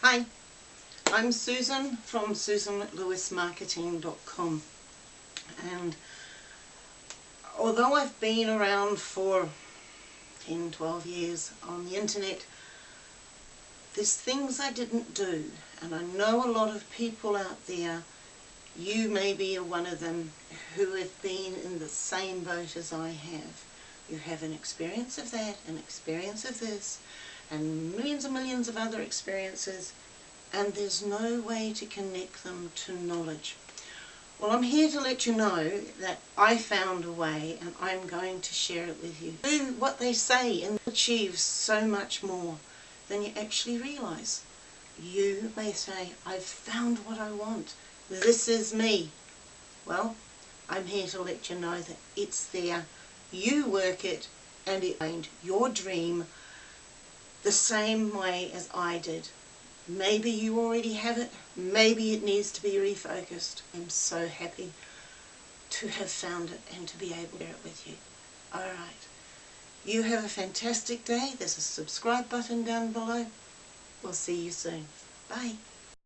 Hi, I'm Susan from susanlewismarketing.com and although I've been around for 10, 12 years on the internet, there's things I didn't do. And I know a lot of people out there, you maybe are one of them, who have been in the same boat as I have. You have an experience of that, an experience of this, and millions and millions of other experiences and there's no way to connect them to knowledge. Well, I'm here to let you know that I found a way and I'm going to share it with you. Do what they say and achieve so much more than you actually realise. You may say, I've found what I want. This is me. Well, I'm here to let you know that it's there. You work it and it find your dream the same way as I did. Maybe you already have it, maybe it needs to be refocused. I'm so happy to have found it and to be able to share it with you. Alright, you have a fantastic day. There's a subscribe button down below. We'll see you soon. Bye.